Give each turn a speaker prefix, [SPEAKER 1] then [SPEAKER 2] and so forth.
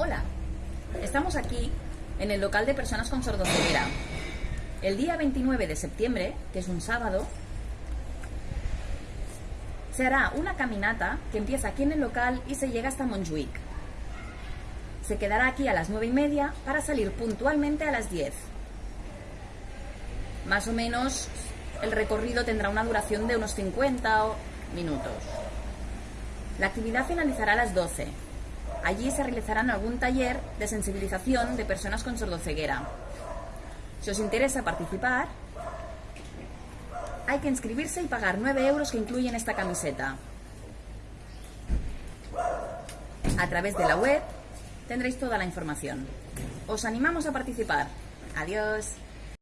[SPEAKER 1] Hola, estamos aquí en el local de personas con sordoceguera. El día 29 de septiembre, que es un sábado, se hará una caminata que empieza aquí en el local y se llega hasta Montjuic. Se quedará aquí a las 9 y media para salir puntualmente a las 10. Más o menos el recorrido tendrá una duración de unos 50 minutos. La actividad finalizará a las 12 Allí se realizarán algún taller de sensibilización de personas con sordoceguera. Si os interesa participar, hay que inscribirse y pagar 9 euros que incluyen esta camiseta. A través de la web tendréis toda la información. Os animamos a participar. Adiós.